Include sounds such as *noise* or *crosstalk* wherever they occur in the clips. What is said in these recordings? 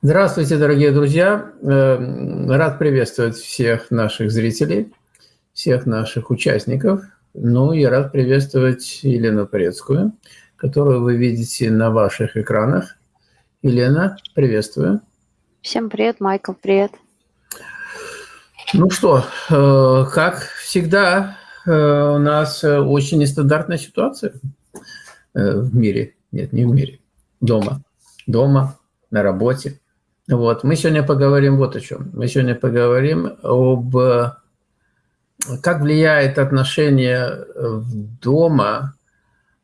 Здравствуйте, дорогие друзья! Эм, рад приветствовать всех наших зрителей, всех наших участников. Ну и рад приветствовать Елену Порецкую, которую вы видите на ваших экранах. Елена, приветствую. Всем привет, Майкл, привет. Ну что, э, как всегда, э, у нас очень нестандартная ситуация э, в мире. Нет, не в мире. Дома. Дома, на работе. Вот. Мы сегодня поговорим вот о чем. Мы сегодня поговорим об как влияет отношение дома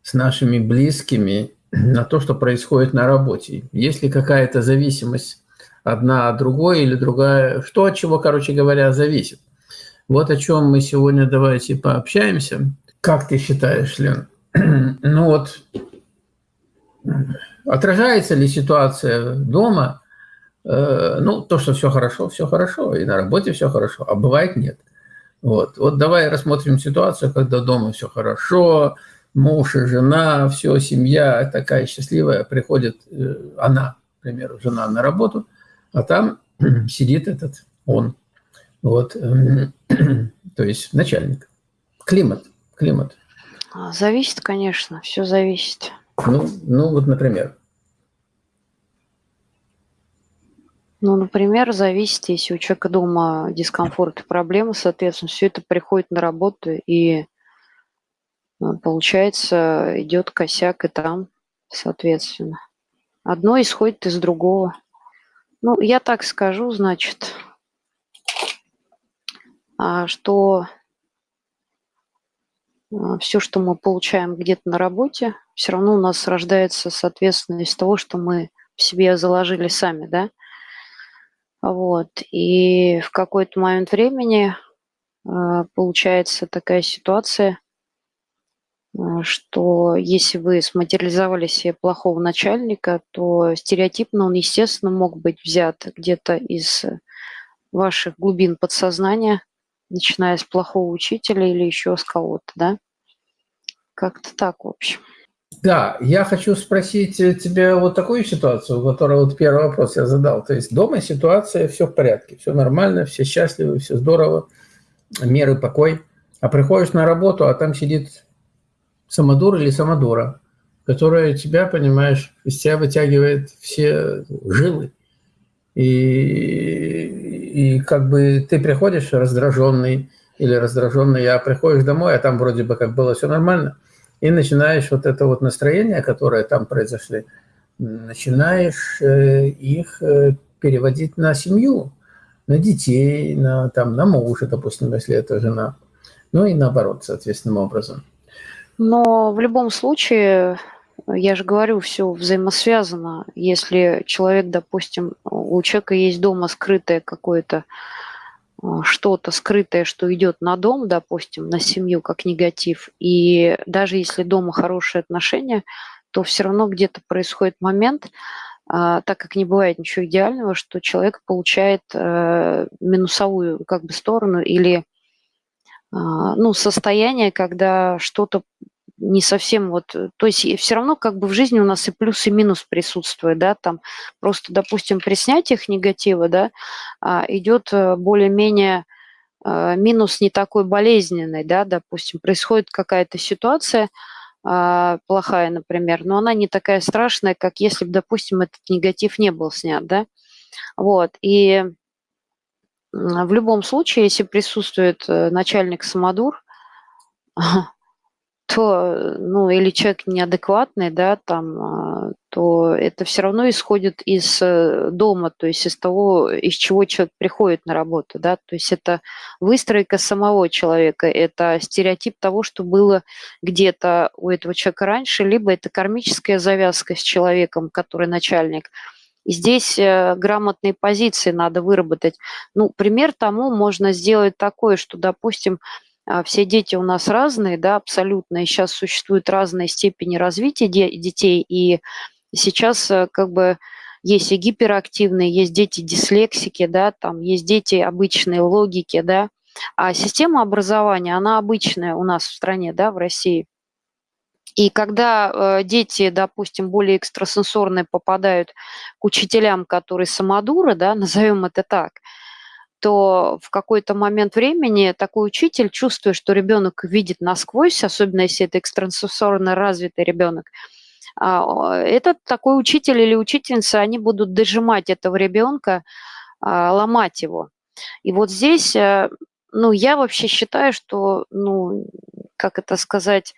с нашими близкими на то, что происходит на работе. Есть ли какая-то зависимость одна от другой или другая, что от чего, короче говоря, зависит. Вот о чем мы сегодня давайте пообщаемся. Как ты считаешь, Лен? *clears throat* ну вот, отражается ли ситуация дома Э, ну, то, что все хорошо, все хорошо, и на работе все хорошо, а бывает нет. Вот, вот давай рассмотрим ситуацию, когда дома все хорошо, муж и жена, все, семья такая счастливая, приходит э, она, к примеру, жена на работу, а там *clears throat* сидит этот он, вот, эм, *clears throat* то есть начальник. Климат, климат. А, зависит, конечно, все зависит. Ну, ну вот, например. Ну, например, зависит, если у человека дома дискомфорт и проблемы, соответственно, все это приходит на работу, и ну, получается, идет косяк и там, соответственно. Одно исходит из другого. Ну, я так скажу, значит, а, что а, все, что мы получаем где-то на работе, все равно у нас рождается, соответственно, из того, что мы в себе заложили сами, да. Вот. И в какой-то момент времени э, получается такая ситуация, э, что если вы сматериализовали себе плохого начальника, то стереотипно он, естественно, мог быть взят где-то из ваших глубин подсознания, начиная с плохого учителя или еще с кого-то, да? Как-то так, в общем. Да, я хочу спросить тебя вот такую ситуацию, которую вот первый вопрос я задал. То есть дома ситуация, все в порядке, все нормально, все счастливы, все здорово, мир и покой. А приходишь на работу, а там сидит самодур или самодура, которая тебя, понимаешь, из тебя вытягивает все жилы. И, и как бы ты приходишь раздраженный или раздраженный, а приходишь домой, а там вроде бы как было все нормально – и начинаешь вот это вот настроение, которое там произошли, начинаешь э, их э, переводить на семью, на детей, на, там, на мужа, допустим, если это жена. Ну и наоборот, соответственным образом. Но в любом случае, я же говорю, все взаимосвязано. Если человек, допустим, у человека есть дома скрытое какое-то что-то скрытое, что идет на дом, допустим, на семью как негатив, и даже если дома хорошие отношения, то все равно где-то происходит момент, а, так как не бывает ничего идеального, что человек получает э, минусовую как бы сторону или а, ну, состояние, когда что-то не совсем вот, э, то есть все равно как бы в жизни у нас и плюс, и минус присутствует, да, там просто, допустим, при снятиях негатива, да, а, идет э, более-менее а, минус не такой болезненный, да, допустим, происходит какая-то ситуация а, плохая, например, но она не такая страшная, как если бы, допустим, этот негатив не был снят, да, вот, и в любом случае, если присутствует э, начальник самодур, *laughs* то, ну, или человек неадекватный, да, там, а, то это все равно исходит из э, дома, то есть из того, из чего человек приходит на работу, да, то есть это выстройка самого человека, это стереотип того, что было где-то у этого человека раньше, либо это кармическая завязка с человеком, который начальник. И здесь э, грамотные позиции надо выработать. Ну, пример тому можно сделать такой, что, допустим, все дети у нас разные, да, абсолютно, и сейчас существуют разные степени развития де детей, и сейчас э, как бы есть и гиперактивные, есть дети дислексики, да, там есть дети обычные логики, да, а система образования, она обычная у нас в стране, да, в России. И когда э, дети, допустим, более экстрасенсорные попадают к учителям, которые самодуры, да, *laughs* назовем это так, то в какой-то момент времени такой учитель, чувствуя, что ребенок видит насквозь, особенно если это экстрасенсорно развитый ребенок, а, этот такой учитель или учительница, они будут дожимать этого ребенка, а, ломать его. И вот здесь, э, ну, я вообще считаю, что, ну, как это сказать,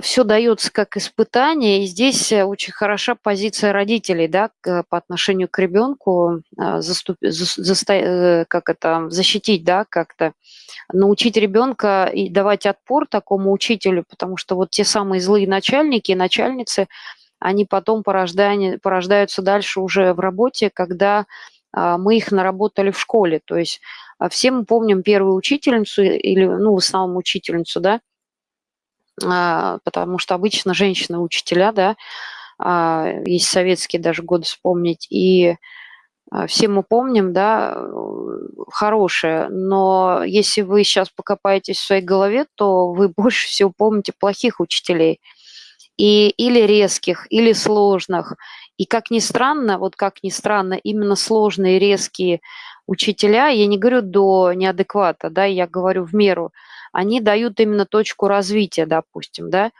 все дается как испытание, и здесь э, очень хороша позиция родителей, да, по отношению к ребенку, а, заступ, за, э, как это, защитить, да, как-то, научить ребенка и давать отпор такому учителю, потому что вот те самые злые начальники и начальницы, они потом порождают, порождаются дальше уже в работе, когда а, мы их наработали в школе. То есть а, все мы помним первую учительницу или, ну, в основном учительницу, да, потому что обычно женщины-учителя, да, а, есть советские даже годы вспомнить, и а, все мы помним, да, хорошее, но если вы сейчас покопаетесь в своей голове, то вы *laughs* больше всего помните плохих учителей, и, или резких, или сложных. И как ни странно, вот как ни странно, именно сложные, резкие учителя, я не говорю до неадеквата, да, я говорю в меру, они дают именно точку развития, допустим, да,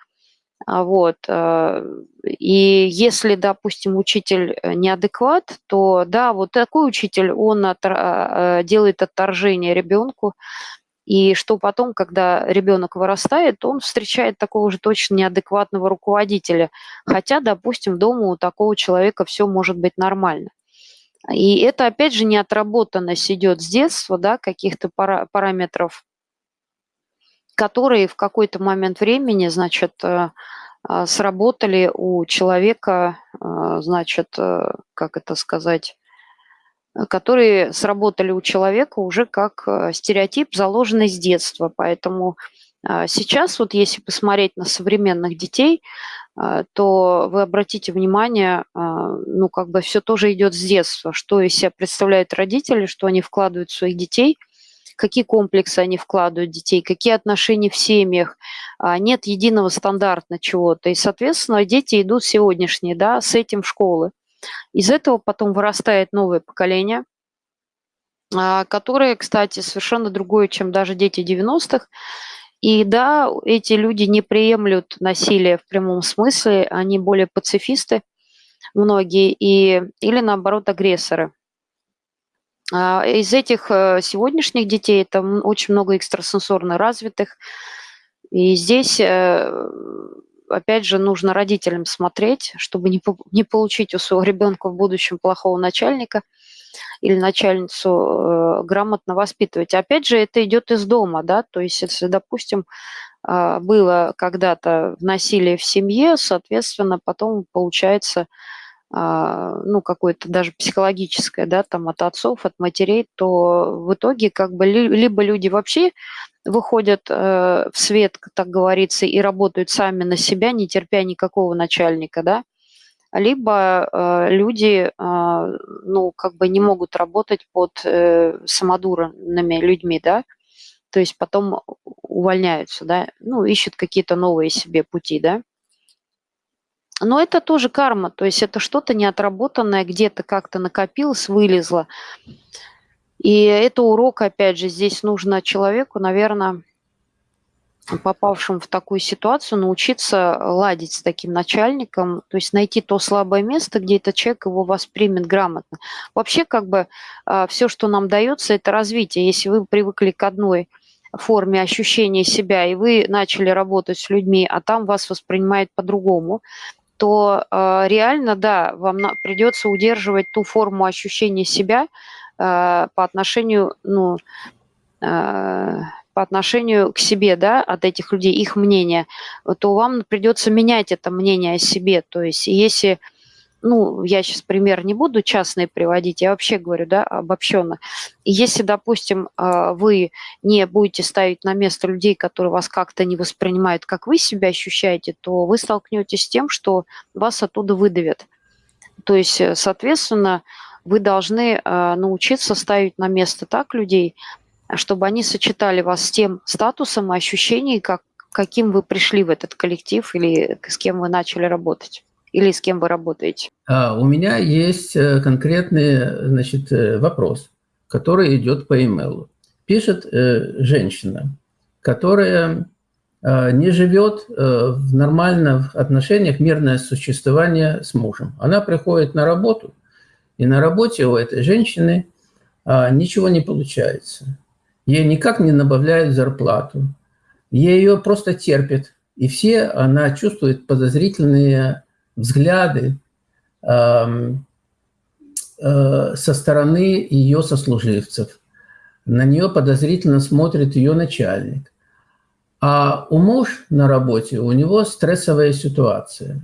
а вот. Э, и если, допустим, учитель э, неадекват, то да, вот такой учитель, он от, э, делает отторжение ребенку, и что потом, когда ребенок вырастает, он встречает такого же точно неадекватного руководителя. Хотя, допустим, дома у такого человека все может быть нормально. И это, опять же, неотработанность идет с детства, да, каких-то пара параметров, которые в какой-то момент времени, значит, э, а, сработали у человека, а, значит, э, как это сказать, которые сработали у человека уже как э, стереотип, заложенный с детства. Поэтому сейчас, вот если посмотреть на современных детей, то вы обратите внимание, ну, как бы все тоже идет с детства, что из себя представляют родители, что они вкладывают в своих детей, какие комплексы они вкладывают детей, какие отношения в семьях, а, нет единого стандарта чего-то. И, соответственно, дети идут сегодняшние, да, с этим в школы. Из этого потом вырастает новое поколение, которое, кстати, совершенно другое, чем даже дети 90-х. И да, эти люди не приемлют насилие в прямом смысле, они более пацифисты, многие, и, или наоборот агрессоры. А из этих э, сегодняшних детей это очень много экстрасенсорно развитых. И здесь, э, опять же, нужно родителям смотреть, чтобы не, не получить у своего ребенка в будущем плохого начальника – или начальницу э, грамотно воспитывать. Опять же, это идет из дома, да, то есть если, допустим, э, было когда-то насилие в семье, соответственно, потом получается ну, какое-то даже психологическое, да, там от отцов, от матерей, то в итоге как бы либо люди вообще выходят э, в свет, так говорится, и работают сами на себя, не терпя никакого начальника, да, либо э, люди, э, ну, как бы не могут работать под э, самодурными людьми, да, то есть потом увольняются, да, ну, ищут какие-то новые себе пути, да. Но это тоже карма, то есть это что-то неотработанное, где-то как-то накопилось, вылезло. И это урок, опять же, здесь нужно человеку, наверное, попавшим в такую ситуацию, научиться ладить с таким начальником, то есть найти то слабое место, где этот человек его воспримет грамотно. Вообще, как бы, а, все, что нам дается, это развитие. Если вы привыкли к одной форме ощущения себя, и вы начали работать с людьми, а там вас воспринимают по-другому, то э, реально, да, вам на, придется удерживать ту форму ощущения себя э, по отношению, ну, э, по отношению к себе, да, от этих людей, их мнение, то вам придется менять это мнение о себе. То есть если, ну, я сейчас пример не буду частные приводить, я вообще говорю, да, обобщенно. Если, допустим, а, вы не будете ставить на место людей, которые вас как-то не воспринимают, как вы себя ощущаете, то вы столкнетесь с тем, что вас оттуда выдавят. То есть, соответственно, вы должны а, научиться ставить на место так людей, чтобы они сочетали вас с тем статусом и ощущением, как каким вы пришли в этот коллектив или с кем вы начали работать? Или с кем вы работаете? А, у меня есть э, конкретный значит, э, вопрос, который идет по имейлу. Пишет э, женщина, которая э, не живет э, в нормальных отношениях, мирное существование с мужем. Она приходит на работу, и на работе у этой женщины э, ничего не получается. Ей никак не добавляют зарплату. Ее просто терпят. И все она чувствует подозрительные взгляды э, э, со стороны ее сослуживцев. На нее подозрительно смотрит ее начальник. А у муж на работе, у него стрессовая ситуация.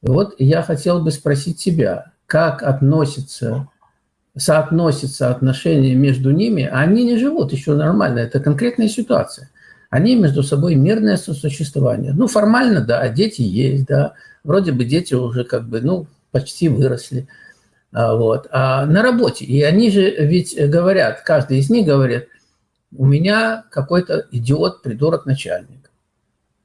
Вот я хотел бы спросить тебя, как относится, соотносится отношение между ними. Они не живут еще нормально, это конкретная ситуация. Они между собой мирное сосуществование. Ну, формально, да, дети есть, да, вроде бы дети уже как бы, ну, почти выросли. А, вот. А на работе, и они же ведь говорят, каждый из них говорит, у меня какой-то идиот, придурок, начальник.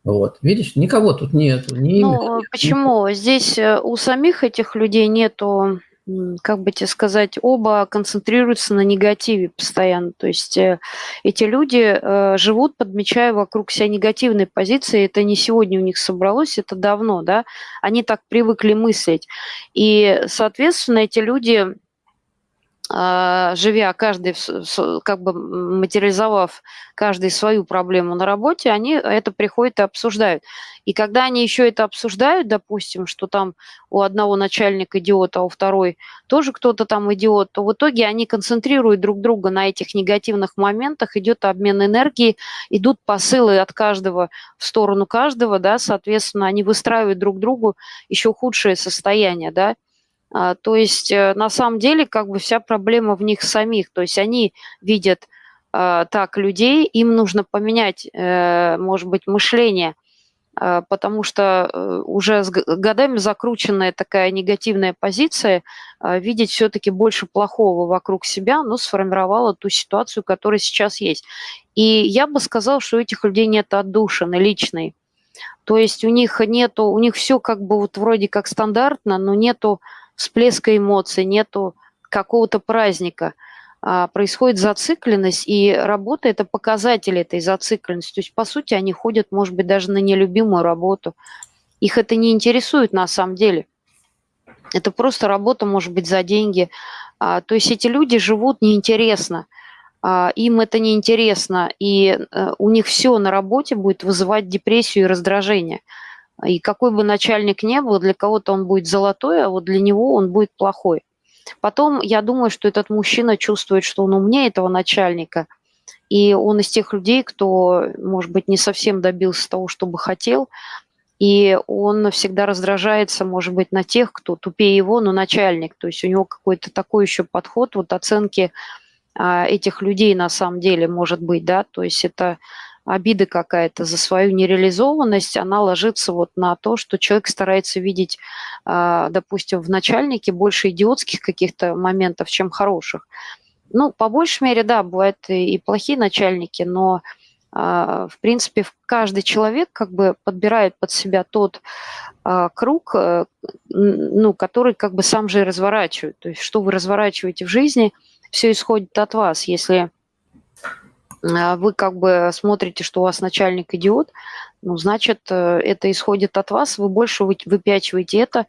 Вот, видишь, никого тут нету. Ни ну, имя, почему? Ни... Здесь э, у самих этих людей нету как бы тебе сказать, оба концентрируются на негативе постоянно. То есть э, эти люди э, живут, подмечая вокруг себя негативные позиции. Это не сегодня у них собралось, это давно, да. Они так привыкли мыслить. И, соответственно, эти люди живя каждый, как бы материализовав каждый свою проблему на работе, они это приходят и обсуждают. И когда они еще это обсуждают, допустим, что там у одного начальника идиот, а у второй тоже кто-то там идиот, то в итоге они концентрируют друг друга на этих негативных моментах, идет обмен энергии, идут посылы от каждого в сторону каждого, да, соответственно, они выстраивают друг другу еще худшее состояние, да, а, то есть э, на самом деле как бы вся проблема в них самих. То есть они видят а, так людей, им нужно поменять, э, может быть, мышление, а, потому что э, уже с годами закрученная такая негативная позиция, видеть все-таки больше плохого вокруг себя, но сформировала ту ситуацию, которая сейчас есть. И я бы сказала, что у этих людей нет отдушины личной. То есть у них нету, у них все как бы вот вроде как стандартно, но нету всплеска эмоций, нету какого-то праздника. А, происходит зацикленность, и работа – это показатель этой зацикленности. То есть, по сути, они ходят, может быть, даже на нелюбимую работу. Их это не интересует на самом деле. Это просто работа, может быть, за деньги. А, то есть эти люди живут неинтересно. А, им это неинтересно, и э, у них все на работе будет вызывать депрессию и раздражение – и какой бы начальник ни был, для кого-то он будет золотой, а вот для него он будет плохой. Потом я думаю, что этот мужчина чувствует, что он умнее этого начальника, и он из тех людей, кто, может быть, не совсем добился того, что бы хотел, и он всегда раздражается, может быть, на тех, кто тупее его, но начальник. То есть у него какой-то такой еще подход, вот оценки а, этих людей на самом деле может быть, да, то есть это обида какая-то за свою нереализованность, она ложится вот на то, что человек старается видеть, а, допустим, в начальнике больше идиотских каких-то моментов, чем хороших. Ну, по большей мере, да, бывают и плохие начальники, но а, в принципе, каждый человек как бы подбирает под себя тот а, круг, э, ну, который как бы сам же и разворачивает. То есть что вы разворачиваете в жизни, все исходит от вас. Если вы как бы смотрите, что у вас начальник идиот, ну, значит, э, это исходит от вас, вы больше выпячиваете это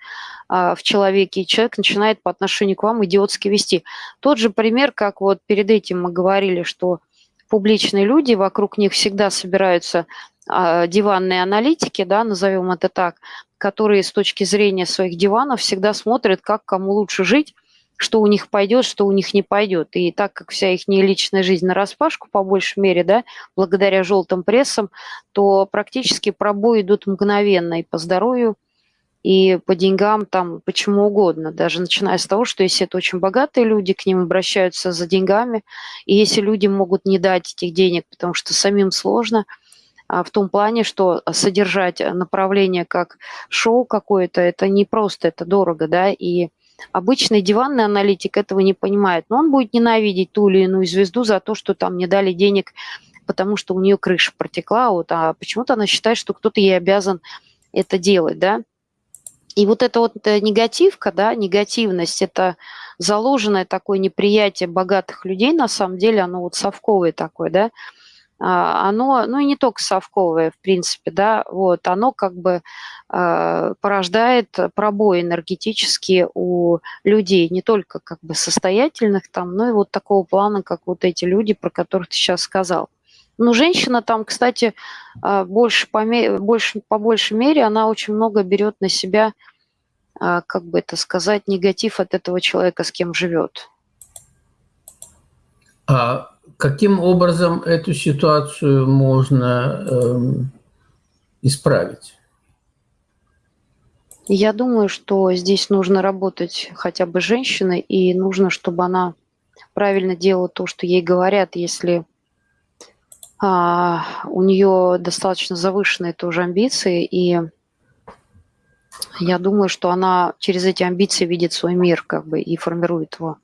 а, в человеке, и человек начинает по отношению к вам идиотски вести. Тот же пример, как вот перед этим мы говорили, что публичные люди, вокруг них всегда собираются а, диванные аналитики, да, назовем это так, которые с точки зрения своих диванов всегда смотрят, как кому лучше жить, что у них пойдет, что у них не пойдет. И так как вся их личная жизнь на распашку, по большей мере, да, благодаря желтым прессам, то практически пробои идут мгновенно и по здоровью, и по деньгам, там, почему угодно. Даже начиная с того, что если это очень богатые люди, к ним обращаются за деньгами, и если люди могут не дать этих денег, потому что самим сложно, а в том плане, что содержать направление как шоу какое-то, это не просто, это дорого, да, и Обычный диванный аналитик этого не понимает, но он будет ненавидеть ту или иную звезду за то, что там не дали денег потому что у нее крыша протекла, вот, а почему-то она считает, что кто-то ей обязан это делать, да. И вот эта вот э, негативка, да, негативность, это заложенное такое неприятие богатых людей, на самом деле, оно вот совковое такое, да, оно, ну и не только совковое, в принципе, да, вот, оно как бы э, порождает пробой энергетические у людей, не только как бы состоятельных там, но и вот такого плана, как вот эти люди, про которых ты сейчас сказал. Ну, женщина там, кстати, а, больше по, больше, по большей мере, она очень много берет на себя, а, как бы это сказать, негатив от этого человека, с кем живет. А каким образом эту ситуацию можно эм, исправить? Я думаю, что здесь нужно работать хотя бы женщиной, и нужно, чтобы она правильно делала то, что ей говорят, если а, у нее достаточно завышенные тоже амбиции, и я думаю, что она через эти амбиции видит свой мир как бы и формирует его.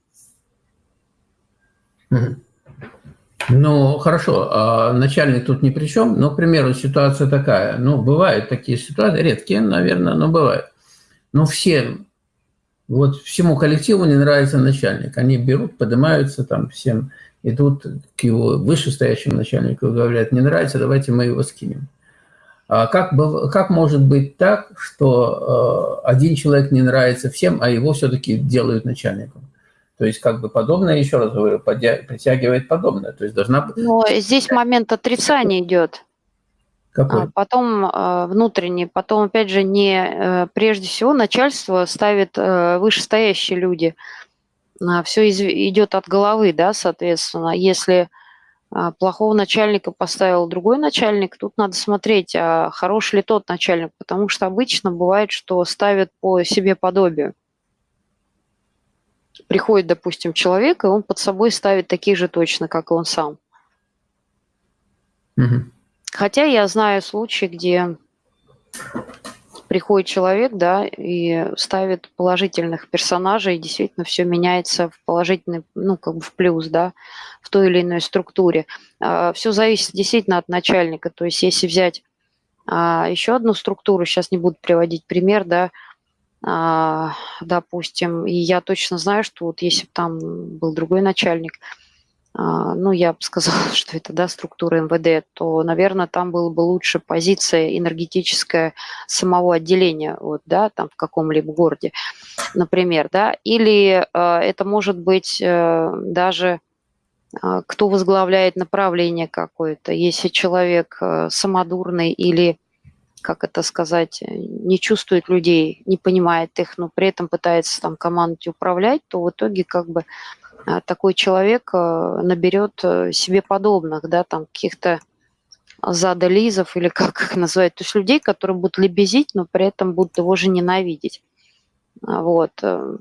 Ну, хорошо, а начальник тут ни при чем, но, к примеру, ситуация такая, ну, бывают такие ситуации, редкие, наверное, но бывают. Но всем, вот всему коллективу не нравится начальник, они берут, поднимаются там всем, идут к его вышестоящему начальнику и говорят, не нравится, давайте мы его скинем. А как, как может быть так, что э, один человек не нравится всем, а его все-таки делают начальником? То есть как бы подобное, еще раз говорю, притягивает подобное. То есть должна быть... Но здесь момент отрицания идет. Какой? А потом э, внутренний, потом, опять же, не э, прежде всего начальство ставит э, вышестоящие люди – а, все идет от головы, да, соответственно. Если а, плохого начальника поставил другой начальник, тут надо смотреть, а хороший ли тот начальник, потому что обычно бывает, что ставят по себе подобию. Приходит, допустим, человек, и он под собой ставит такие же точно, как и он сам. Угу. Хотя я знаю случаи, где приходит человек, да, и ставит положительных персонажей, и действительно все меняется в положительный, ну, как бы в плюс, да, в той или иной структуре. А, все зависит действительно от начальника. То есть если взять а, еще одну структуру, сейчас не буду приводить пример, да, допустим, и я точно знаю, что вот если бы там был другой начальник – а, ну, я бы сказала, *laughs* что это, да, структура МВД, то, наверное, там была бы лучше позиция энергетическая самого отделения, вот, да, там в каком-либо городе, например, да, или э, это может быть э, даже кто возглавляет направление какое-то, если человек э, самодурный или как это сказать, не чувствует людей, не понимает их, но при этом пытается там командой управлять, то в итоге как бы а, такой человек э, наберет э, себе подобных, да, там каких-то задализов или *laughs* как их называют, то есть людей, которые будут лебезить, но при этом будут его же ненавидеть. А, вот. Э.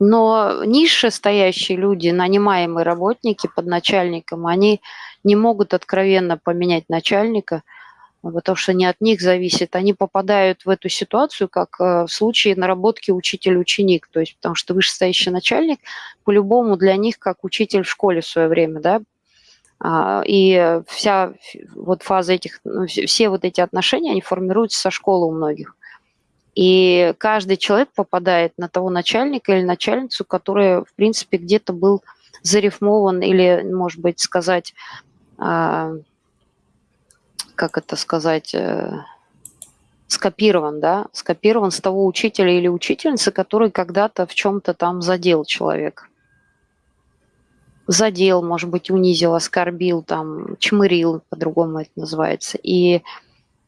Но ниже стоящие люди, нанимаемые работники под начальником, они не могут откровенно поменять начальника – потому что не от них зависит. Они попадают в эту ситуацию, как э, в случае наработки учитель-ученик, то есть потому что вышестоящий начальник по-любому для них как учитель в школе в свое время, да, а, и вся вот фаза этих, ну, все вот эти отношения, они формируются со школы у многих. И каждый человек попадает на того начальника или начальницу, который, в принципе, где-то был зарифмован или, может быть, сказать, а, как это сказать, э, скопирован, да, скопирован с того учителя или учительницы, который когда-то в чем-то там задел человек. Задел, может быть, унизил, оскорбил, там, чмырил, по-другому это называется. И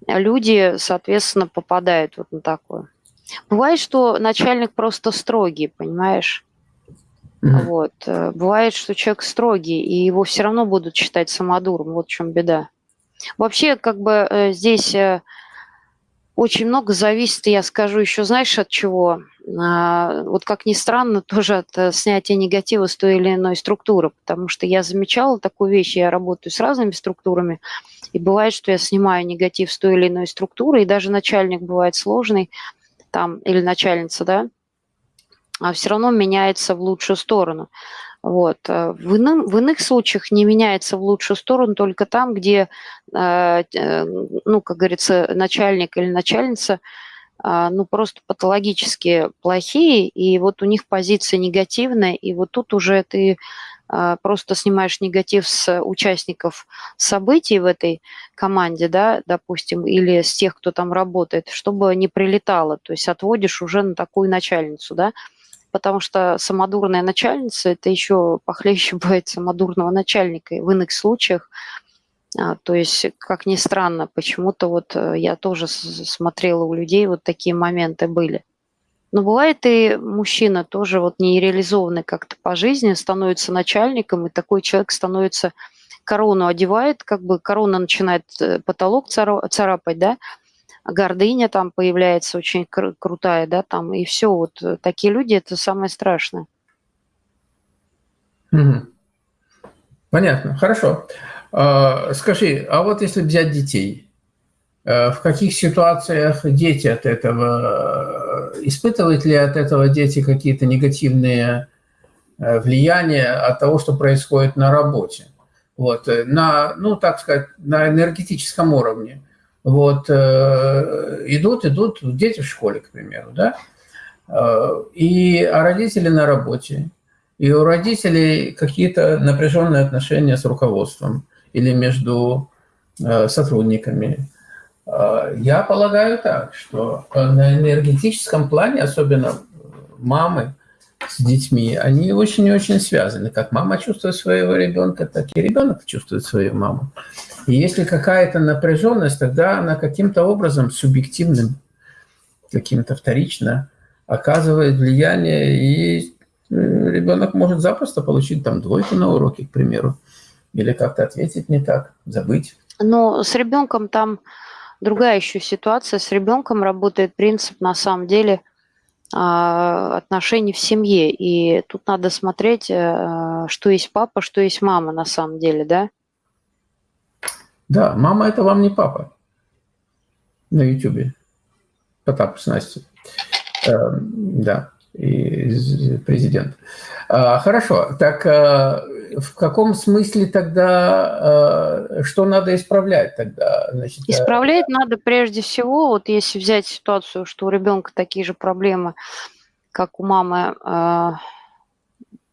люди, соответственно, попадают вот на такое. Бывает, что начальник просто строгий, понимаешь? Mm-hmm. Вот. Э, бывает, что человек строгий, и его все равно будут считать самодуром. Вот в чем беда. Вообще, как бы э, здесь э, очень много зависит, я скажу еще, знаешь, от чего? А, вот как ни странно, *laughs* тоже от э, снятия негатива с той или иной структуры, потому что я замечала такую вещь, я работаю с разными структурами, и бывает, что я снимаю негатив с той или иной структуры, и даже начальник бывает сложный, там, или начальница, да, а все равно меняется в лучшую сторону. Вот. Э, в, иным, в иных случаях не меняется в лучшую сторону только там, где, э, э, ну, как говорится, начальник или начальница ну, просто патологически плохие, и вот у них позиция негативная, и вот тут уже ты просто снимаешь негатив с участников событий в этой команде, да, допустим, или с тех, кто там работает, чтобы не прилетало, то есть отводишь уже на такую начальницу, да, потому что самодурная начальница – это еще похлеще *laughs* бывает самодурного начальника. И в иных случаях, а, то есть, как ни странно, почему-то вот э, я тоже смотрела у людей, вот такие моменты были. Но бывает и мужчина тоже вот нереализованный как-то по жизни, становится начальником, и такой человек становится, корону одевает, как бы корона начинает э, потолок царапать, да, гордыня там появляется очень кру крутая, да, там, и все, вот э, такие люди – это самое страшное. Понятно, хорошо. А, скажи, а вот если взять детей, э, в каких ситуациях дети от этого, э, испытывают ли от этого дети какие-то негативные влияния от того, что происходит на работе? Вот, на, ну, так сказать, на энергетическом уровне вот, э, идут, идут дети в школе, к примеру, да, э, и, а родители на работе, и у родителей какие-то напряженные отношения с руководством или между э, сотрудниками. Я полагаю так, что на энергетическом плане, особенно мамы с детьми, они очень и очень связаны. Как мама чувствует своего ребенка, так и ребенок чувствует свою маму. И если какая-то напряженность, тогда она каким-то образом субъективным, каким-то вторично оказывает влияние, и э, ребенок может запросто получить там двойку на уроке, к примеру, или как-то ответить не так, забыть. Но с ребенком там другая еще ситуация. С ребенком работает принцип, на самом деле, отношений в семье. И тут надо смотреть, э, что есть папа, что есть мама на самом деле, да? Да, мама – это вам не папа на Ютубе. Потап с Настей. Э, да, и президент. А, хорошо, так а, в каком смысле тогда, а, что надо исправлять тогда? Значит, э, исправлять а... надо прежде всего, вот если взять ситуацию, что у ребенка такие же проблемы, как у мамы а,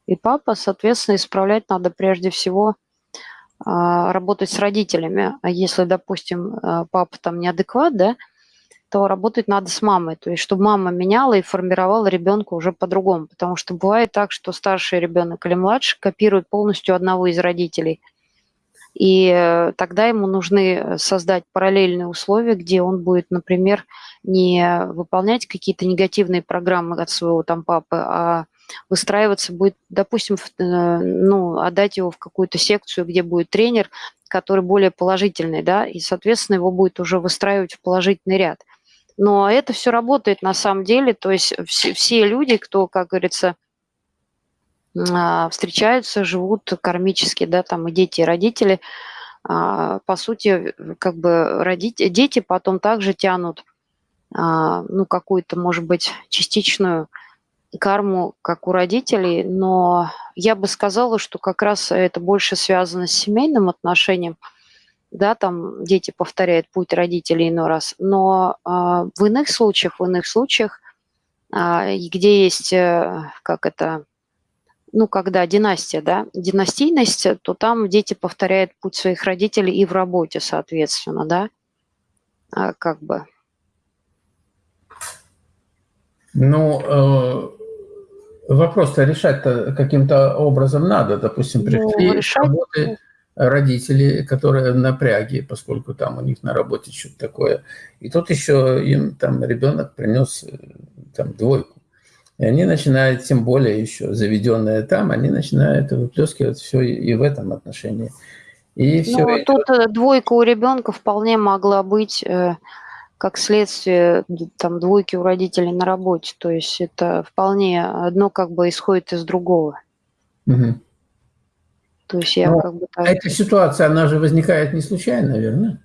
и папа, соответственно, исправлять надо прежде всего работать с родителями. А если, допустим, папа там неадекват, да, то работать надо с мамой. То есть, чтобы мама меняла и формировала ребенка уже по-другому. Потому что бывает так, что старший ребенок или младший копирует полностью одного из родителей. И э, тогда ему нужны создать параллельные условия, где он будет, например, не выполнять какие-то негативные программы от своего там папы, а выстраиваться будет, допустим, э, ну, отдать его в какую-то секцию, где будет тренер, который более положительный, да, и, соответственно, его будет уже выстраивать в положительный ряд. Но это все работает на самом деле, то есть все, все люди, кто, как говорится, а, встречаются, живут кармически, да, там и дети, и родители, а, по сути, как бы родители, дети потом также тянут, а, ну, какую-то, может быть, частичную карму, как у родителей, но я бы сказала, что как раз это больше связано с семейным отношением, да, там дети повторяют путь родителей иной раз, но э, в иных случаях, в иных случаях, э, где есть, э, как это, ну, когда династия, да, династийность, то там дети повторяют путь своих родителей и в работе, соответственно, да, а, как бы. Ну, э, Вопрос-то решать-то каким-то образом надо. Допустим, пришли ну, с работы родители, которые напряги, поскольку там у них на работе что-то такое. И тут еще им там ребенок принес э, там двойку. И они начинают, тем более еще заведенные там, они начинают выплескивать все и в этом отношении. И все ну, идет... тут э, двойка у ребенка вполне могла быть э, как следствие там двойки у родителей на работе. То есть это вполне одно как бы исходит из другого. Угу. То есть я Но как бы так... Эта ситуация, она же возникает не случайно, наверное.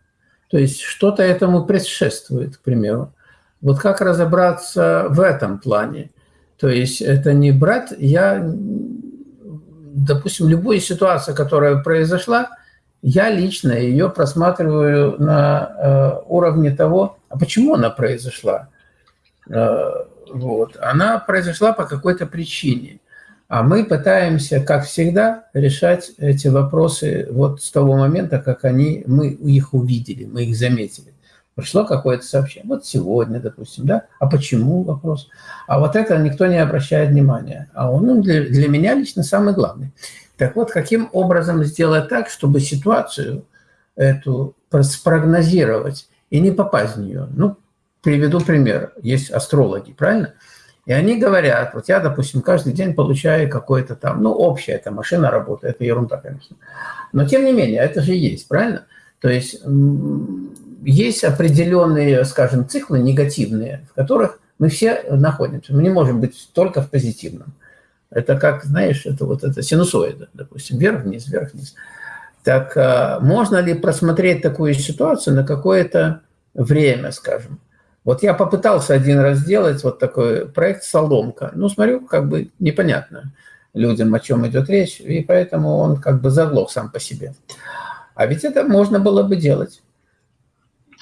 То есть что-то этому предшествует, к примеру. Вот как разобраться в этом плане? То есть это не брать, я, допустим, любую ситуацию, которая произошла, я лично ее просматриваю на э, уровне того, а почему она произошла. Э, вот. Она произошла по какой-то причине. А мы пытаемся, как всегда, решать эти вопросы вот с того момента, как они, мы их увидели, мы их заметили. Пришло какое-то сообщение, вот сегодня, допустим, да, а почему вопрос? А вот это никто не обращает внимания. А он ну, для, для меня лично самый главный. Так вот, каким образом сделать так, чтобы ситуацию эту спрогнозировать и не попасть в нее? Ну, приведу пример. Есть астрологи, правильно? И они говорят, вот я, допустим, каждый день получаю какое-то там, ну, общая эта машина работает, это ерунда, конечно. Но, тем не менее, это же есть, правильно? То есть есть определенные, скажем, циклы негативные, в которых мы все находимся. Мы не можем быть только в позитивном. Это как, знаешь, это вот это синусоида, допустим, вверх-вниз, вверх-вниз. Так а, можно ли просмотреть такую ситуацию на какое-то время, скажем? Вот я попытался один раз сделать вот такой проект «Соломка». Ну, смотрю, как бы непонятно людям, о чем идет речь, и поэтому он как бы заглох сам по себе. А ведь это можно было бы делать.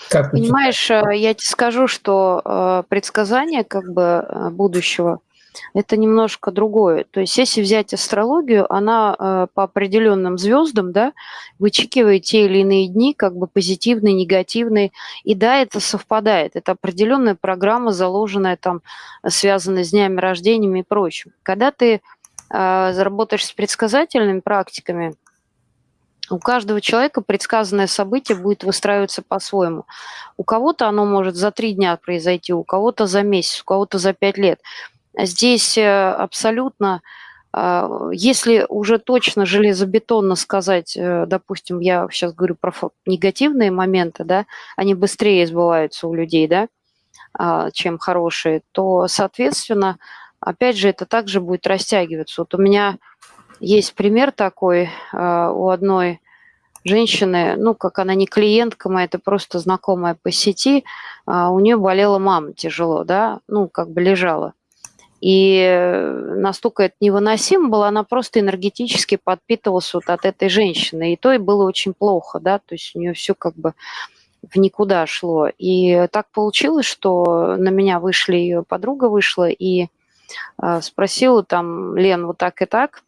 Как Понимаешь, э, я тебе скажу, что э, предсказание как бы э, будущего – это немножко другое. То есть если взять астрологию, она по определенным звездам да, вычекивает те или иные дни, как бы позитивные, негативные. И да, это совпадает. Это определенная программа, заложенная там, связанная с днями рождениями и прочим. Когда ты заработаешь с предсказательными практиками – у каждого человека предсказанное событие будет выстраиваться по-своему. У кого-то оно может за три дня произойти, у кого-то за месяц, у кого-то за пять лет. Здесь э, абсолютно, а, если уже точно железобетонно сказать, э, допустим, я сейчас говорю про негативные моменты, да, они быстрее сбываются у людей, да, а, чем хорошие, то, соответственно, опять же, это также будет растягиваться. Вот у меня есть пример такой а, у одной женщины, ну, как она не клиентка моя, это просто знакомая по сети, у нее болела мама тяжело, да, ну, как бы лежала. И настолько это невыносимо было, она просто энергетически подпитывалась вот от этой женщины. И то и было очень плохо, да, то есть у нее все как бы в никуда шло. И так получилось, что на меня вышли, ее подруга вышла и э, спросила там, Лен, вот так и так,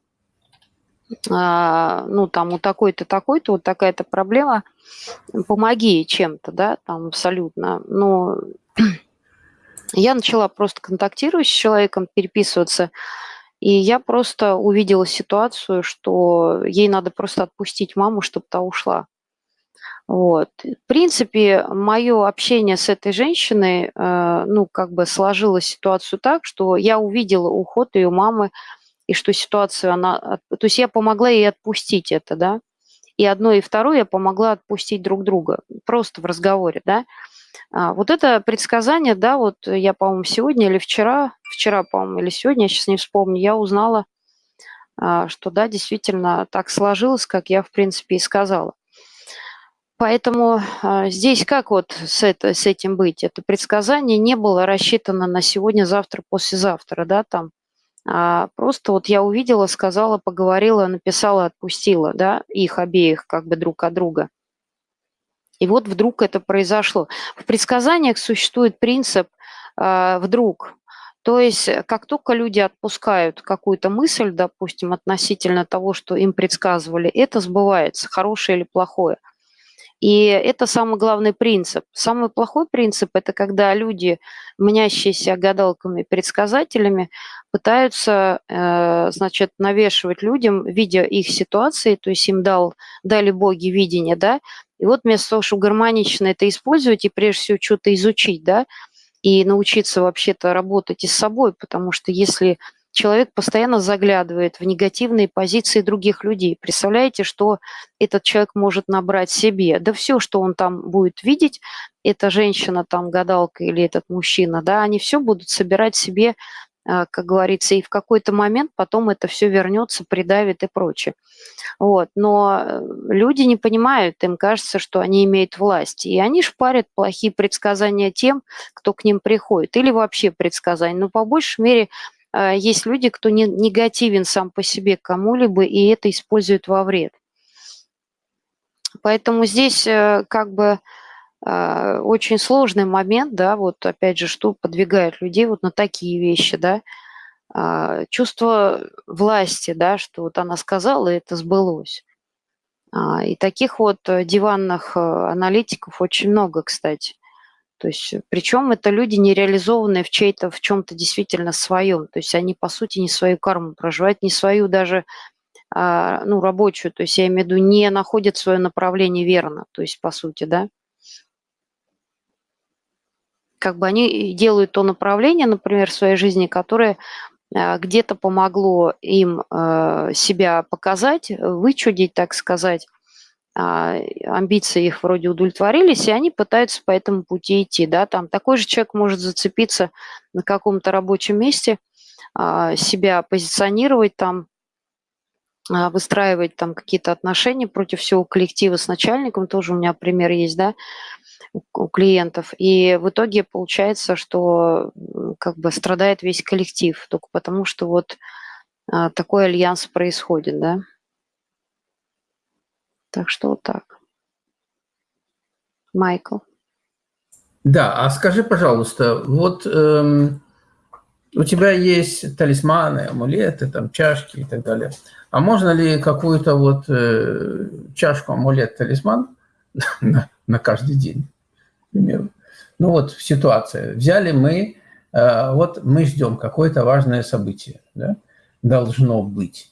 а, ну, там у такой-то, такой-то, вот такая-то проблема, помоги чем-то, да, там абсолютно. Но я начала просто контактировать с человеком, переписываться, и я просто увидела ситуацию, что ей надо просто отпустить маму, чтобы та ушла. Вот. В принципе, мое общение с этой женщиной, э, ну, как бы сложилась ситуацию так, что я увидела уход ее мамы, и что ситуацию она... То есть я помогла ей отпустить это, да, и одно, и второе я помогла отпустить друг друга, просто в разговоре, да. А, вот это предсказание, да, вот я, по-моему, сегодня или вчера, вчера, по-моему, или сегодня, я сейчас не вспомню, я узнала, а, что, да, действительно так сложилось, как я, в принципе, и сказала. Поэтому а, здесь как вот с, это, с этим быть? Это предсказание не было рассчитано на сегодня, завтра, послезавтра, да, там а, просто вот я увидела, сказала, поговорила, написала, отпустила, да, их обеих как бы друг от друга. И вот вдруг это произошло. В предсказаниях существует принцип э, «вдруг». То есть как только люди отпускают какую-то мысль, допустим, относительно того, что им предсказывали, это сбывается, хорошее или плохое – и это самый главный принцип. Самый плохой принцип – это когда люди, мнящиеся гадалками, предсказателями, пытаются, э, значит, навешивать людям, видя их ситуации, то есть им дал, дали боги видение, да, и вот вместо того, чтобы гармонично это использовать и прежде всего что-то изучить, да, и научиться вообще-то работать и с собой, потому что если человек постоянно заглядывает в негативные позиции других людей. Представляете, что этот человек может набрать себе? Да все, что он там будет видеть, эта женщина, там, гадалка или этот мужчина, да, они все будут собирать себе, а, как говорится, и в какой-то момент потом это все вернется, придавит и прочее. Вот. Но э, люди не понимают, им кажется, что они имеют власть. И они шпарят плохие предсказания тем, кто к ним приходит. Или вообще предсказания. Но по большей мере есть люди, кто не, негативен сам по себе кому-либо, и это используют во вред. Поэтому здесь э, как бы э, очень сложный момент, да, вот опять же, что подвигает людей вот на такие вещи, да, а, чувство власти, да, что вот она сказала, и это сбылось. А, и таких вот диванных аналитиков очень много, кстати. То есть, причем это люди, не реализованные в чей-то, в чем-то действительно своем. То есть они, по сути, не свою карму проживают, не свою даже а, ну, рабочую, то есть я имею в виду, не находят свое направление верно, то есть по сути, да. Как бы они делают то направление, например, в своей жизни, которое а, где-то помогло им а, себя показать, вычудить, так сказать, амбиции их вроде удовлетворились, и они пытаются по этому пути идти. Да? Там такой же человек может зацепиться на каком-то рабочем месте, себя позиционировать там, а, выстраивать там какие-то отношения против всего коллектива с начальником, тоже у меня пример есть, да, у клиентов. И в итоге получается, что как бы страдает весь коллектив, только потому что вот а, такой альянс происходит, да. Так что вот так. Майкл. Да, а скажи, пожалуйста, вот эм, у тебя есть талисманы, амулеты, там, чашки и так далее. А можно ли какую-то вот э, чашку, амулет, талисман *laughs* на, на каждый день, к примеру? Ну вот ситуация. Взяли мы, э, вот мы ждем какое-то важное событие, да? должно быть.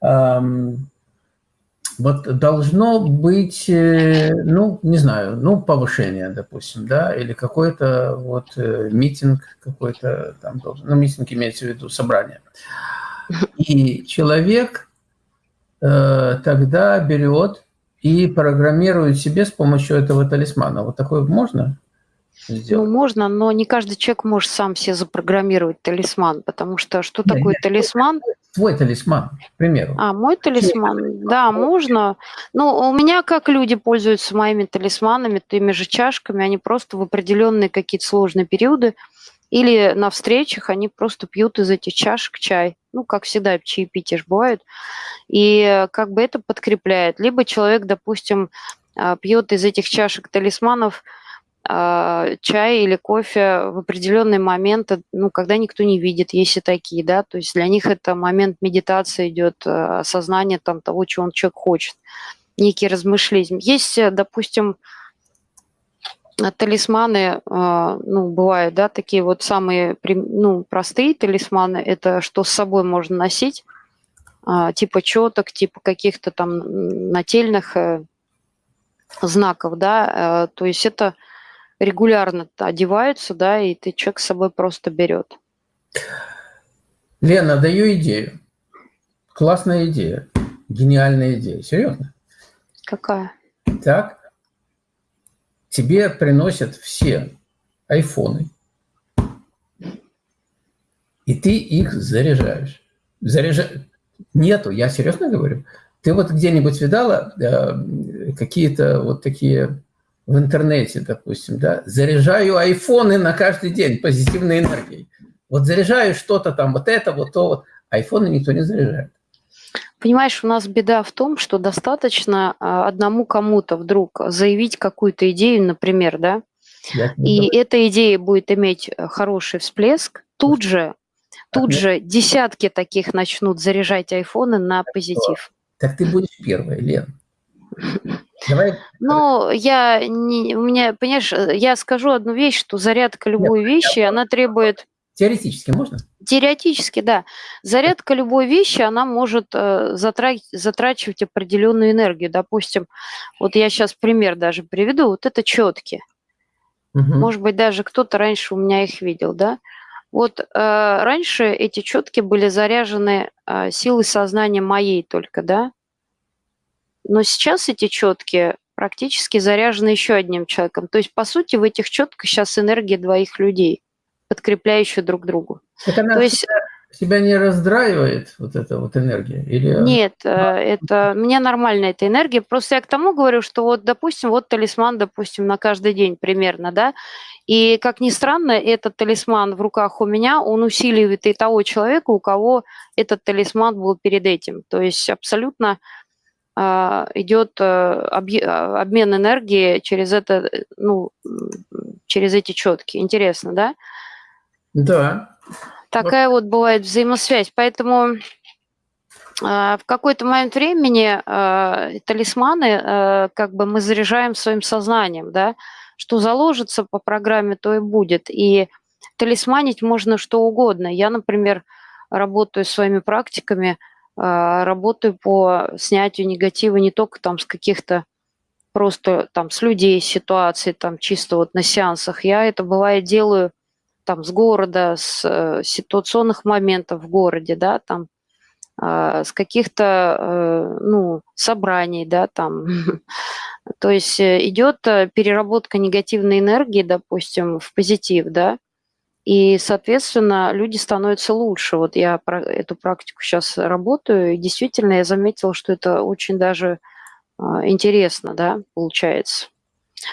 Эм, вот должно быть, э, ну, не знаю, ну, повышение, допустим, да, или какой-то вот э, митинг какой-то там должен, ну, митинг имеется в виду собрание. И человек э, тогда берет и программирует себе с помощью этого талисмана. Вот такое можно? сделать? Ну, можно, но не каждый человек может сам себе запрограммировать талисман, потому что что нет, такое нет, талисман? Твой талисман, к примеру. А, мой талисман, да, можно. Но у меня как люди пользуются моими талисманами, теми же чашками, они просто в определенные какие-то сложные периоды или на встречах они просто пьют из этих чашек чай. Ну, как всегда, чаепития же бывают. И как бы это подкрепляет. Либо человек, допустим, а, пьет из этих чашек талисманов – чай или кофе в определенные моменты, ну, когда никто не видит, есть и такие, да, то есть для них это момент медитации идет, а, осознание там того, чего он человек хочет, некие размышления. Есть, э, допустим, талисманы, а, ну, бывают, да, такие вот самые, ну, простые талисманы, это что с собой можно носить, типа четок, типа каких-то там нательных э, знаков, да, э, то есть это регулярно одеваются, да, и ты человек с собой просто берет. Лена, даю идею. Классная идея. Гениальная идея. Серьезно? Какая? Так. Тебе приносят все айфоны. И ты их заряжаешь. Заряжаешь. Нету, я серьезно говорю. Ты вот где-нибудь видала э, какие-то вот такие в интернете, допустим, да, заряжаю айфоны на каждый день позитивной энергией. Вот заряжаю что-то там, вот это, вот то, вот. Айфоны никто не заряжает. Понимаешь, у нас беда в том, что достаточно а, одному кому-то вдруг заявить какую-то идею, например, да, и эта идея будет иметь э, хороший всплеск, тут же, тут же десятки таких начнут заряжать айфоны на позитив. Так ты будешь первой, Лен. Давай. Ну, я не, у меня, понимаешь, я скажу одну вещь, что зарядка любой Нет, вещи, она требует... Теоретически можно? Теоретически, да. Зарядка любой вещи, она может э, затрачивать определенную энергию. Допустим, вот я сейчас пример даже приведу. Вот это четки. Угу. Может быть, даже кто-то раньше у меня их видел, да? Вот э, раньше эти четки были заряжены э, силой сознания моей только, да? Но сейчас эти четкие практически заряжены еще одним человеком. То есть, по сути, в этих четках сейчас энергия двоих людей, подкрепляющая друг другу. Она, То есть... тебя не раздраивает вот эта вот энергия? Или... Нет, э, это мне нормально эта энергия. Просто я к тому говорю, что вот, допустим, вот талисман, допустим, на каждый день примерно, да, и, как ни странно, этот талисман в руках у меня, он усиливает и того человека, у кого этот талисман был перед этим. То есть абсолютно идет э, обмен энергии через это, ну, через эти четки. Интересно, да? Да. Такая вот бывает взаимосвязь. Поэтому э, в какой-то момент времени э, талисманы э, как бы мы заряжаем своим сознанием, да, что заложится по программе, то и будет. И талисманить можно что угодно. Я, например, работаю своими практиками, работаю по снятию негатива не только там с каких-то просто там с людей ситуаций, там чисто вот на сеансах. Я это бывает делаю там с города, с э, ситуационных моментов в городе, да, там, э, с каких-то, э, ну, собраний, да, там. *laughs* То есть э, идет э, переработка негативной энергии, допустим, в позитив, да, и, соответственно, люди становятся лучше. Вот я про эту практику сейчас работаю, и действительно я заметила, что это очень даже э, интересно, да, получается.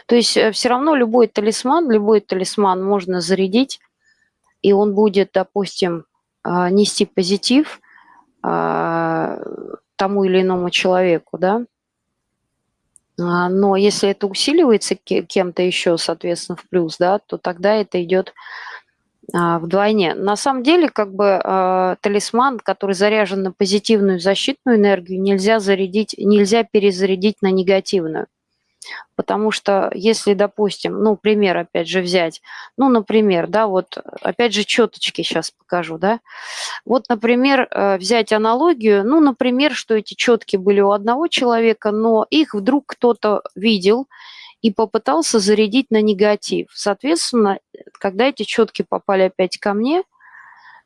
То есть э, все равно любой талисман, любой талисман можно зарядить, и он будет, допустим, а, нести позитив а, тому или иному человеку, да. А, но если это усиливается кем-то еще, соответственно, в плюс, да, то тогда это идет вдвойне. На самом деле, как бы талисман, который заряжен на позитивную защитную энергию, нельзя зарядить, нельзя перезарядить на негативную. Потому что если, допустим, ну, пример опять же взять, ну, например, да, вот опять же четочки сейчас покажу, да. Вот, например, э, взять аналогию, ну, например, что эти четки были у одного человека, но их вдруг кто-то видел и попытался зарядить на негатив. Соответственно, когда эти четки попали опять ко мне,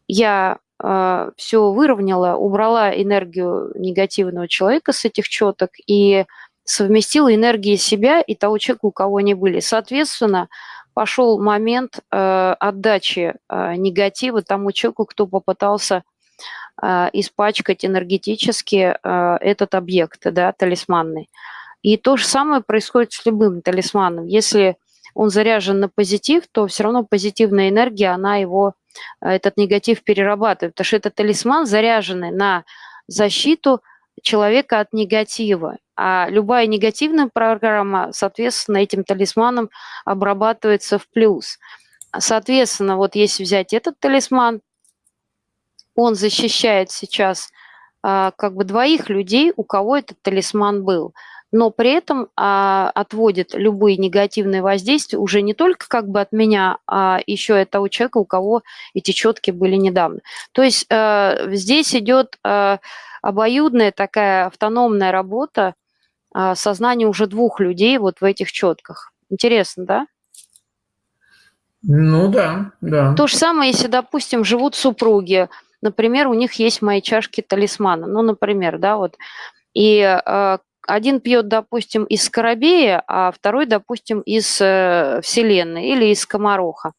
я э, все выровняла, убрала энергию негативного человека с этих четок и совместила энергии себя и того человека, у кого они были. Соответственно, пошел момент э, отдачи э, негатива тому человеку, кто попытался э, испачкать энергетически э, этот объект, да, талисманный. И то же самое происходит с любым талисманом. Если он заряжен на позитив, то все равно позитивная энергия, она его, э, этот негатив перерабатывает, потому что это талисман, заряженный на защиту человека от негатива. А любая негативная программа, соответственно, этим талисманом обрабатывается в плюс. Соответственно, вот если взять этот талисман, он защищает сейчас а, как бы двоих людей, у кого этот талисман был но при этом а, отводит любые негативные воздействия уже не только как бы от меня, а еще от того человека, у кого эти четки были недавно. То есть а, здесь идет а, обоюдная такая автономная работа а, сознания уже двух людей вот в этих четках. Интересно, да? Ну да, да. То же самое, если, допустим, живут супруги, например, у них есть мои чашки талисмана, ну, например, да, вот, и э, один пьет, допустим, из Скоробея, а второй, допустим, из э, Вселенной или из Комароха.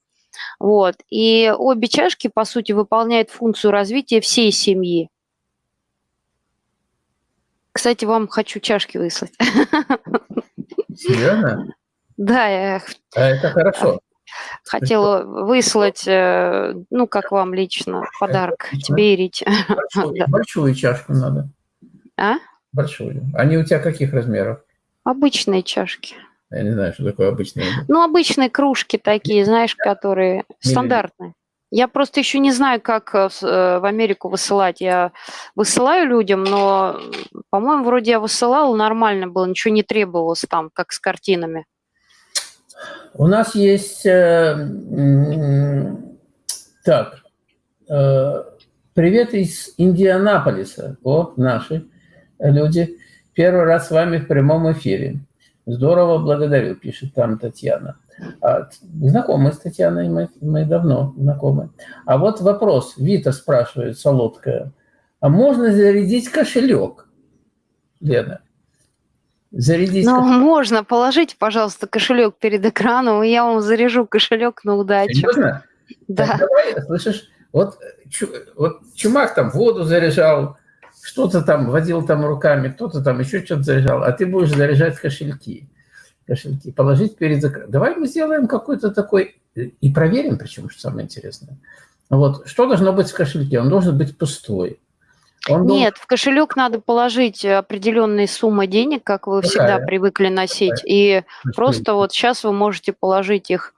Вот. И обе чашки, по сути, выполняют функцию развития всей семьи. Кстати, вам хочу чашки выслать. Серьезно? Да, я... А это хорошо. Хотела выслать, э, ну, как вам лично, подарок тебе и Рите. Большую, *laughs* да. большую чашку надо. А? Большую. Они у тебя каких размеров? Обычные чашки. Я не знаю, что такое обычные. Ну, обычные кружки такие, знаешь, которые стандартные. Я просто еще не знаю, как э, э, в Америку высылать. Я высылаю людям, но, по-моему, вроде я высылала, нормально было, ничего не требовалось там, как с картинами. У нас есть... Э, так, привет из Индианаполиса. О, наши люди. Первый раз с вами в прямом эфире. Здорово, благодарю, пишет там Татьяна. А, знакомы с Татьяной, мы, мы давно знакомы. А вот вопрос, Вита спрашивает, Солодкая. А можно зарядить кошелек, Лена? Зарядить ну, кошелек. можно. Положите, пожалуйста, кошелек перед экраном, и я вам заряжу кошелек на удачу. Серьезно? Да. Так, давай, слышишь, Вот, вот Чумак там воду заряжал, что-то там водил там руками, кто-то там еще что-то заряжал, а ты будешь заряжать кошельки. Кошельки, положить перед закрытием. Давай мы сделаем какой-то такой, и проверим, причем, что самое интересное. Вот, что должно быть в кошельке? Он должен быть пустой. Он Нет, должен... в кошелек надо положить определенные суммы денег, как вы Какая? всегда привыкли носить. Какая? И Какая? просто вот сейчас вы можете положить их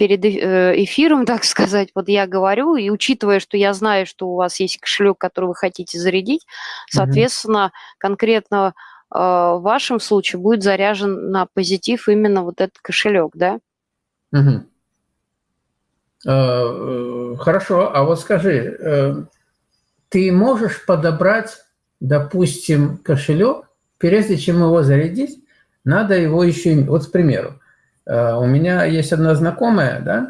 перед э, эфиром, *laughs* так сказать, вот я говорю, и учитывая, что я знаю, что у вас есть кошелек, который вы хотите зарядить, соответственно, угу. конкретно э, в вашем случае будет заряжен на позитив именно вот этот кошелек, да? Угу. Хорошо, а вот скажи, ты можешь подобрать, допустим, кошелек, прежде чем его зарядить, надо его еще... Вот, к примеру, Э, у меня есть одна знакомая, да,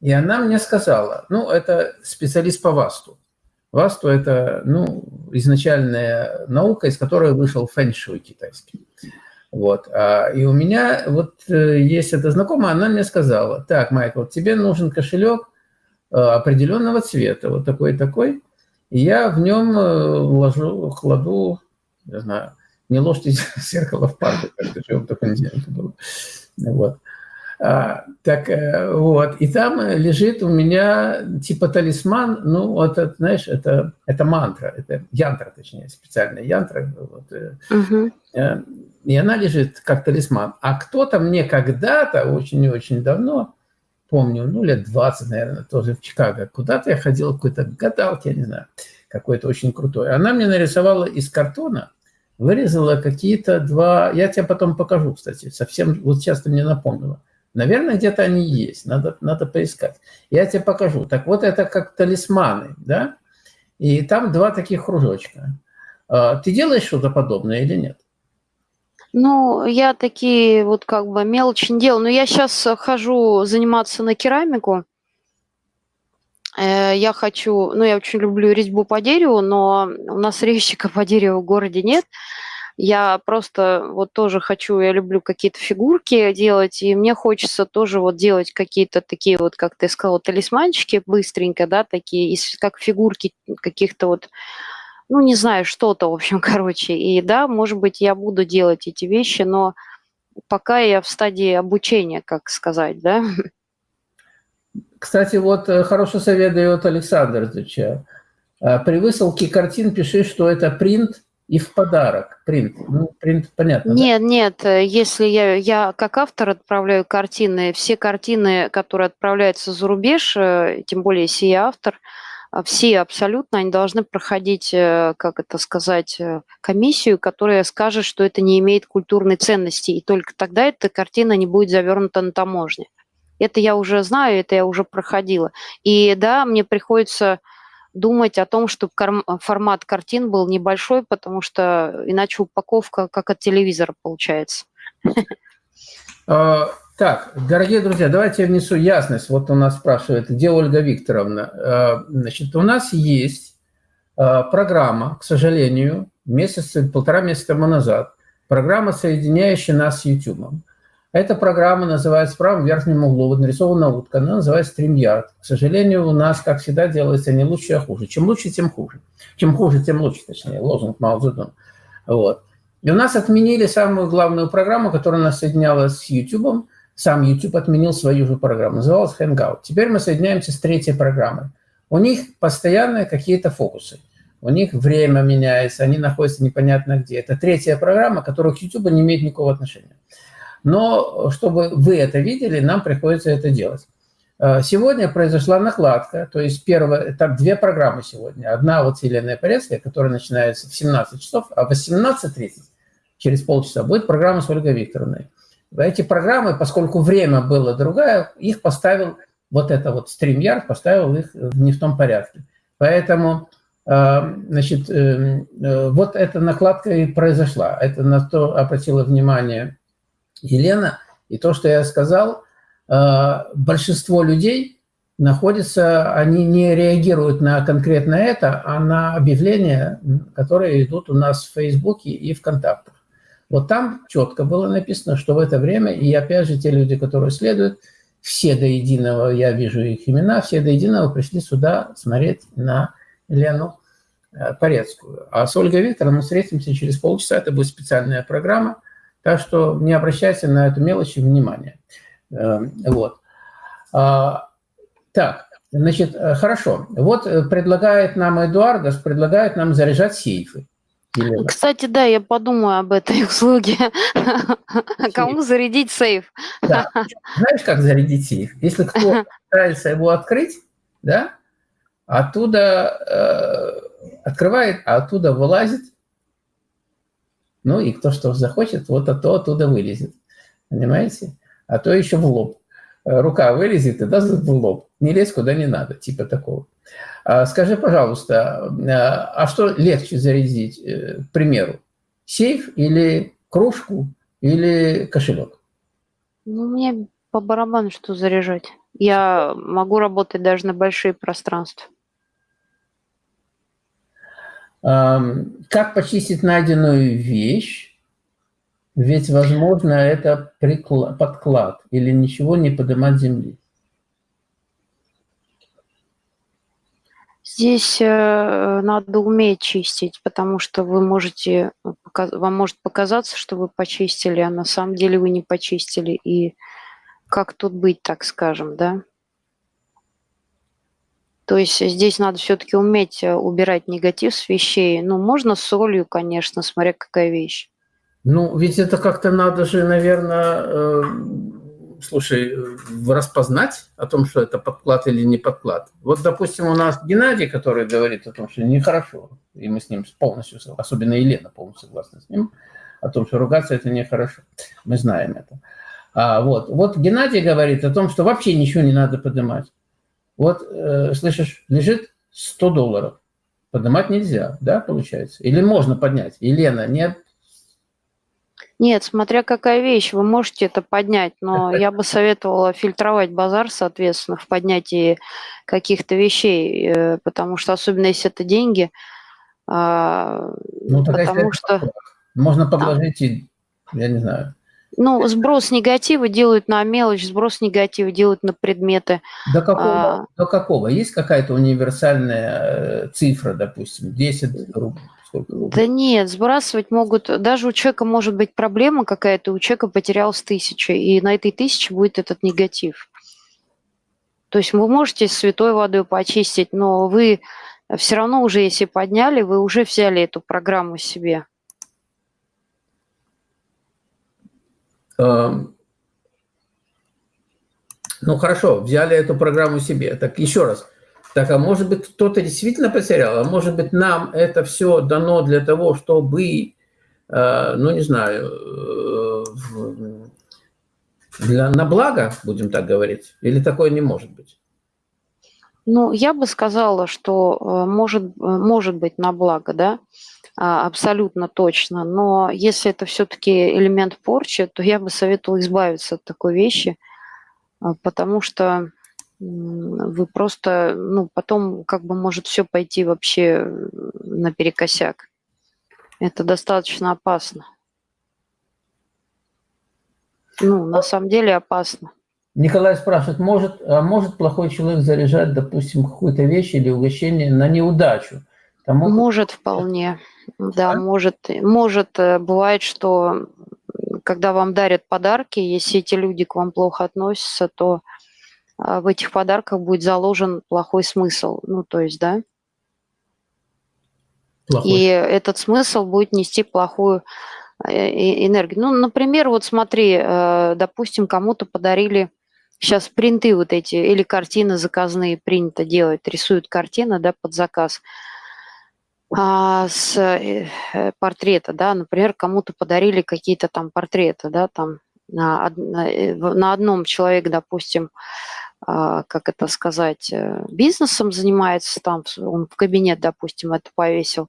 и она мне сказала, ну, это специалист по ВАСТу. ВАСТу – это, ну, изначальная наука, из которой вышел фэншуй китайский. Вот. А, и у меня вот э, есть эта знакомая, она мне сказала, так, Майкл, тебе нужен кошелек э, определенного цвета, вот такой-такой, и я в нем ложу, кладу, не знаю, не ложьте *laughs* зеркало в парку, как это же в таком деле было. Вот. А, так э, вот, и там лежит у меня типа талисман, ну вот, это, знаешь, это, это мантра, это янтра, точнее, специальная янтра. Вот, угу. И она лежит как талисман. А кто-то мне когда-то, очень и очень давно, помню, ну лет 20, наверное, тоже в Чикаго, куда-то я ходил, какой-то гадалки, я не знаю, какой-то очень крутой. Она мне нарисовала из картона, вырезала какие-то два... Я тебе потом покажу, кстати, совсем... Вот сейчас ты мне напомнила. Наверное, где-то они есть, надо, надо поискать. Я тебе покажу. Так вот, это как талисманы, да? И там два таких кружочка. А, ты делаешь что-то подобное или нет? Ну, я такие вот как бы мелочи не делаю. Но я сейчас хожу заниматься на керамику. Э, я хочу, ну, я очень люблю резьбу по дереву, но у нас *laughs* резчика по дереву в городе нет. Я просто вот тоже хочу, я люблю какие-то фигурки делать, и мне хочется тоже вот делать какие-то такие вот, как ты сказал, талисманчики быстренько, да, такие, как фигурки каких-то вот, ну, не знаю, что-то, в общем, *laughs* короче. И да, может быть, я буду делать эти вещи, но пока я в стадии обучения, как сказать, да. Кстати, вот э, хороший совет дает Александр. Э, при высылке картин пиши, что это принт и в подарок. Принт. Ну, принт понятно. Нет, да? нет. Э, если я, я как автор отправляю картины, все картины, которые отправляются за рубеж, тем более если я автор, все абсолютно, они должны проходить, как это сказать, комиссию, которая скажет, что это не имеет культурной ценности, и только тогда эта картина не будет завернута на таможне. Это я уже знаю, это я уже проходила. И да, мне приходится думать о том, чтобы формат картин был небольшой, потому что иначе упаковка как от телевизора получается. А, так, дорогие друзья, давайте я внесу ясность. Вот у нас спрашивает, где Ольга Викторовна. А, значит, у нас есть а, программа, к сожалению, месяц, полтора месяца тому назад, программа, соединяющая нас с YouTube. Эта программа называется в правом верхнем углу, вот нарисована утка, она называется StreamYard. К сожалению, у нас, как всегда, делается не лучше, а хуже. Чем лучше, тем хуже. Чем хуже, тем лучше, точнее, лозунг Мао. Вот. И у нас отменили самую главную программу, которая нас соединяла с YouTube. Сам YouTube отменил свою же программу, называлась Hangout. Теперь мы соединяемся с третьей программой. У них постоянно какие-то фокусы. У них время меняется, они находятся непонятно где. Это третья программа, которая к YouTube не имеет никакого отношения. Но чтобы вы это видели, нам приходится это делать. Э, сегодня произошла накладка, то есть первое, так две программы сегодня. Одна вот Елена Порецкая, которая начинается в 17 часов, а в 18.30, через полчаса, будет программа с Ольгой Викторовной. Эти программы, поскольку время было другое, их поставил, вот это вот StreamYard поставил их не в том порядке. Поэтому, э, значит, э, вот эта накладка и произошла. Это на то обратила внимание Елена. И то, что я сказал, э, большинство людей находятся, они не реагируют на конкретно это, а на объявления, которые идут у нас в Фейсбуке и ВКонтактах. Вот там четко было написано, что в это время, и опять же те люди, которые следуют, все до единого, я вижу их имена, все до единого пришли сюда смотреть на Лену э, Порецкую. А с Ольгой Викторовной мы встретимся через полчаса, это будет специальная программа, так что не обращайся на эту мелочь внимания. Э, вот. А, так, значит, э, хорошо. Вот предлагает нам Эдуардас, предлагает нам заряжать сейфы. Елена. Кстати, да, я подумаю об этой *laughs* услуге. Кому зарядить сейф? Да. Знаешь, как зарядить сейф? Если кто *laughs* пытается его открыть, да, оттуда э, открывает, а оттуда вылазит. Ну и кто что захочет, вот а то оттуда вылезет. Понимаете? А то еще в лоб. Э, рука вылезет и даст в лоб. Не лезь куда не надо, типа такого. А, скажи, пожалуйста, а, а что легче зарядить, э, к примеру, сейф или кружку или кошелек? Ну, мне по барабану что заряжать. Я могу работать даже на большие пространства. Как почистить найденную вещь? Ведь, возможно, это подклад или ничего не поднимать земли. Здесь э, надо уметь чистить, потому что вы можете, вам может показаться, что вы почистили, а на самом деле вы не почистили. И как тут быть, так скажем, да? То есть здесь надо все-таки уметь э, убирать негатив с вещей. Ну, можно солью, конечно, смотря какая вещь. Ну, ведь это как-то надо же, наверное, э, слушай, распознать о том, что это подклад или не подклад. Вот, допустим, у нас Геннадий, который говорит о том, что нехорошо, и мы с ним полностью, особенно Елена полностью согласна с ним, о том, что ругаться это нехорошо. Мы знаем это. А, вот. вот Геннадий говорит о том, что вообще ничего не надо поднимать. Вот, э, слышишь, лежит 100 долларов. Поднимать нельзя, да, получается? Или можно поднять? Елена, нет, нет, смотря какая вещь, вы можете это поднять, но *laughs* я бы советовала фильтровать базар, соответственно, в поднятии каких-то вещей, э, потому что особенно если это деньги, а, ну, потому что... Можно подложить, а. я не знаю. Ну, сброс негатива делают на мелочь, сброс негатива делают на предметы. До какого? А... До какого? Есть какая-то универсальная э, цифра, допустим, 10 рублей? Да нет, сбрасывать могут, даже у человека может быть проблема какая-то, у человека потерялась тысяча, и на этой тысяче будет этот негатив. То есть вы можете святой водой почистить, но вы все равно уже, если подняли, вы уже взяли эту программу себе. Ну хорошо, взяли эту программу себе. Так еще раз, так, а может быть, кто-то действительно потерял, а может быть, нам это все дано для того, чтобы, э, ну, не знаю, э, для, на благо, будем так говорить, или такое не может быть? Ну, я бы сказала, что э, может, может быть на благо, да, абсолютно точно. Но если это все-таки элемент порчи, то я бы советовала избавиться от такой вещи, потому что вы просто, ну, потом как бы может все пойти вообще наперекосяк. Это достаточно опасно. Ну, на самом деле опасно. Николай спрашивает, может, а может плохой человек заряжать, допустим, какую-то вещь или угощение на неудачу? Тому... Может вполне, да, да, может. Может, э, бывает, что когда вам дарят подарки, если эти люди к вам плохо относятся, то а, в этих подарках будет заложен плохой смысл. Ну, то есть, да. Плохой. И этот смысл будет нести плохую э, энергию. Ну, например, вот смотри, э, допустим, кому-то подарили сейчас принты вот эти или картины заказные принято делать, рисуют картины, да, под заказ а, с э, портрета, да, например, кому-то подарили какие-то там портреты, да, там на, на одном человеке, допустим, а, как это сказать, э, бизнесом занимается, там он в кабинет, допустим, это повесил,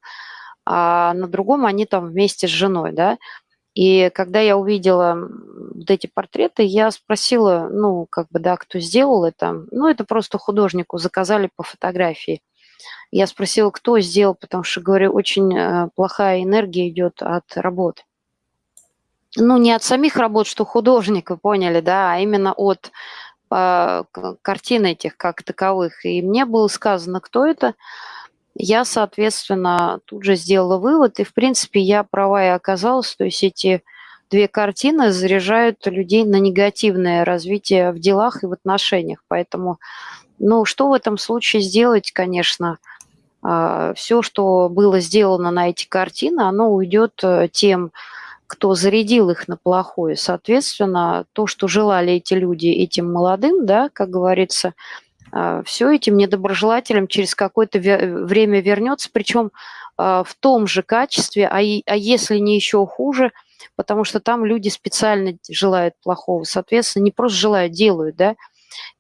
а на другом они там вместе с женой, да. И когда я увидела вот эти портреты, я спросила, ну, как бы, да, кто сделал это. Ну, это просто художнику заказали по фотографии. Я спросила, кто сделал, потому что, говорю, очень э, плохая энергия идет от работ. Ну, не от самих работ, что художник, вы поняли, да, а именно от картин этих как таковых. И мне было сказано, кто это. Я, соответственно, тут же сделала вывод, и, в принципе, я права и оказалась. То есть эти две картины заряжают людей на негативное развитие в делах и в отношениях. Поэтому, ну, что в этом случае сделать, конечно, а, все, что было сделано на эти картины, оно уйдет э, тем, кто зарядил их на плохое. Соответственно, то, что желали эти люди этим молодым, да, как говорится, а, все этим недоброжелателям через какое-то время вернется, причем а, в том же качестве, а, а если не еще хуже, потому что там люди специально желают плохого, соответственно, не просто желают, делают, да,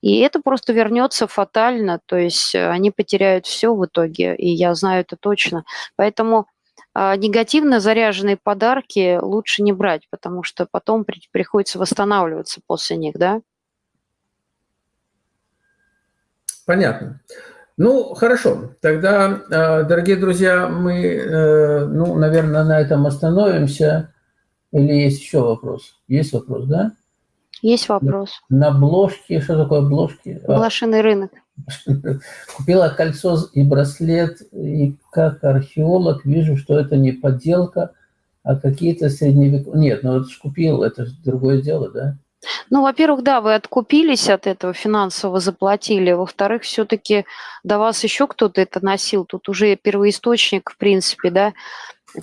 и это просто вернется фатально, то есть они потеряют все в итоге, и я знаю это точно. Поэтому негативно заряженные подарки лучше не брать, потому что потом приходится восстанавливаться после них, да. Понятно. Ну, хорошо. Тогда, э, дорогие друзья, мы, э, ну, наверное, на этом остановимся. Или есть еще вопрос? Есть вопрос, да? Есть вопрос. На бложке, что такое бложки? А. Блошиный рынок. *laughs* Купила кольцо и браслет, и как археолог вижу, что это не подделка, а какие-то средневековые... Нет, ну вот купил, это другое дело, да? Ну, во-первых, да, вы откупились от этого, финансово заплатили. Во-вторых, все-таки до вас еще кто-то это носил. Тут уже первоисточник, в принципе, да,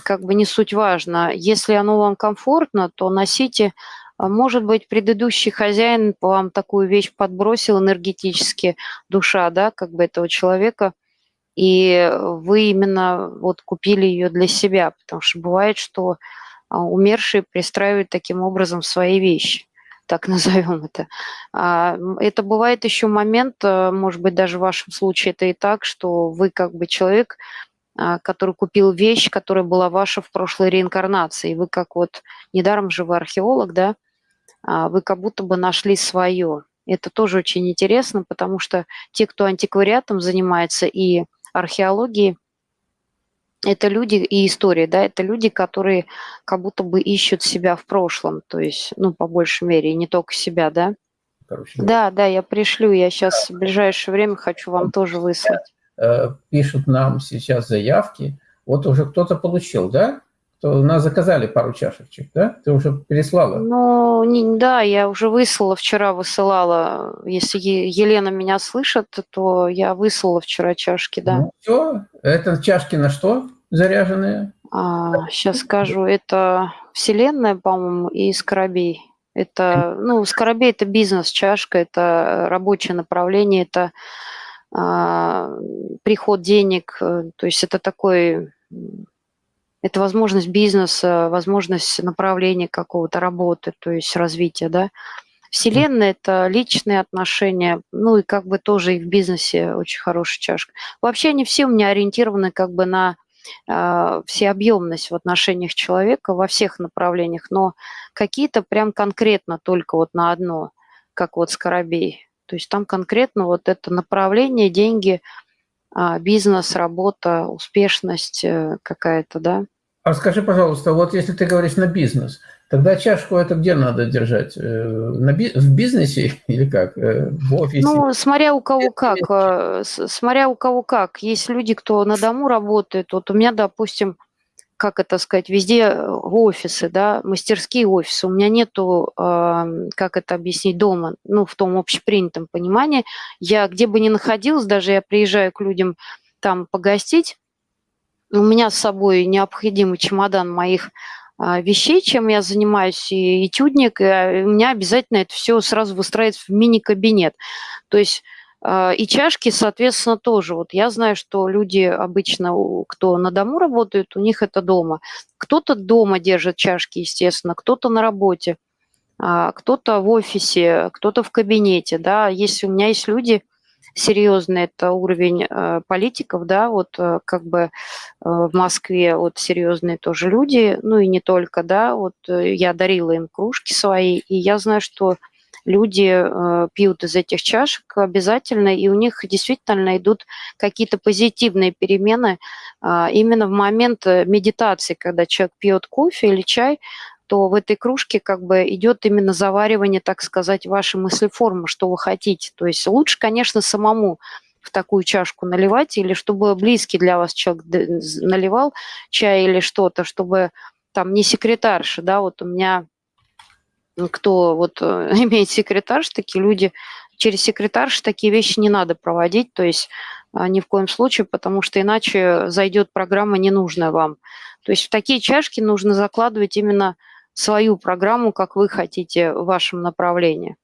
как бы не суть важно. Если оно вам комфортно, то носите. А может быть, предыдущий хозяин вам такую вещь подбросил энергетически, душа, да, как бы этого человека, и вы именно вот купили ее для себя, потому что бывает, что а, умершие пристраивают таким образом свои вещи так назовем это. А, это бывает еще момент, может быть, даже в вашем случае это и так, что вы как бы человек, который купил вещь, которая была ваша в прошлой реинкарнации. Вы как вот, недаром же вы археолог, да, вы как будто бы нашли свое. Это тоже очень интересно, потому что те, кто антиквариатом занимается и археологией, это люди и истории, да, это люди, которые как будто бы ищут себя в прошлом, то есть, ну, по большей мере, и не только себя, да. Короче, да, да, я пришлю, я сейчас в ближайшее время хочу вам тоже выслать. Э, пишут нам сейчас заявки, вот уже кто-то получил, да? То нас заказали пару чашечек, да? Ты уже переслала? Ну, не, да, я уже выслала, вчера высылала. Если Елена меня слышит, то я выслала вчера чашки, да. Ну, все, это чашки на что заряженные? А, сейчас скажу, это Вселенная, по-моему, и Скоробей. Это, ну, Скоробей – это бизнес-чашка, это рабочее направление, это а, приход денег, то есть это такой это возможность бизнеса, возможность направления какого-то работы, то есть развития, да. Вселенная – это личные отношения, ну и как бы тоже и в бизнесе очень хорошая чашка. Вообще они все у меня ориентированы как бы на э, всеобъемность в отношениях человека во всех направлениях, но какие-то прям конкретно только вот на одно, как вот Скоробей. То есть там конкретно вот это направление, деньги – бизнес, работа, успешность э, какая-то, да. А скажи, пожалуйста, вот если ты говоришь на бизнес, тогда чашку это где надо держать? Э, на би в бизнесе *laughs* или как? Э, в офисе? Ну, смотря у кого как. Смотря у кого как. Есть люди, кто на дому работает. Вот у меня, допустим, как это сказать, везде э, офисы, да, мастерские офисы. У меня нету, как это объяснить, дома, ну, в том общепринятом понимании. Я где бы ни находилась, даже я приезжаю к людям там погостить, у меня с собой необходимый чемодан моих а, вещей, чем я занимаюсь, и этюдник, и а, у меня обязательно это все сразу выстраивается в мини-кабинет. То есть и чашки, соответственно, тоже. Вот я знаю, что люди обычно, кто на дому работают, у них это дома. Кто-то дома держит чашки, естественно, кто-то на работе, а, кто-то в офисе, кто-то в кабинете. Да. Если у меня есть люди серьезные, это уровень э, политиков, да, вот э, как бы э, в Москве вот серьезные тоже люди, ну и не только, да, вот я дарила им кружки свои, и я знаю, что люди э, пьют из этих чашек обязательно, и у них действительно идут какие-то позитивные перемены э, именно в момент э, медитации, когда человек пьет кофе или чай, то в этой кружке как бы идет именно заваривание, так сказать, вашей мыслеформы, что вы хотите. То есть лучше, конечно, самому в такую чашку наливать, или чтобы близкий для вас человек наливал чай или что-то, чтобы там не секретарша, да, вот у меня кто вот э, *laughs* имеет секретарш, такие люди, через секретарш такие вещи не надо проводить, то есть а, ни в коем случае, потому что иначе зайдет программа ненужная вам. То есть в такие чашки нужно закладывать именно свою программу, как вы хотите в вашем направлении.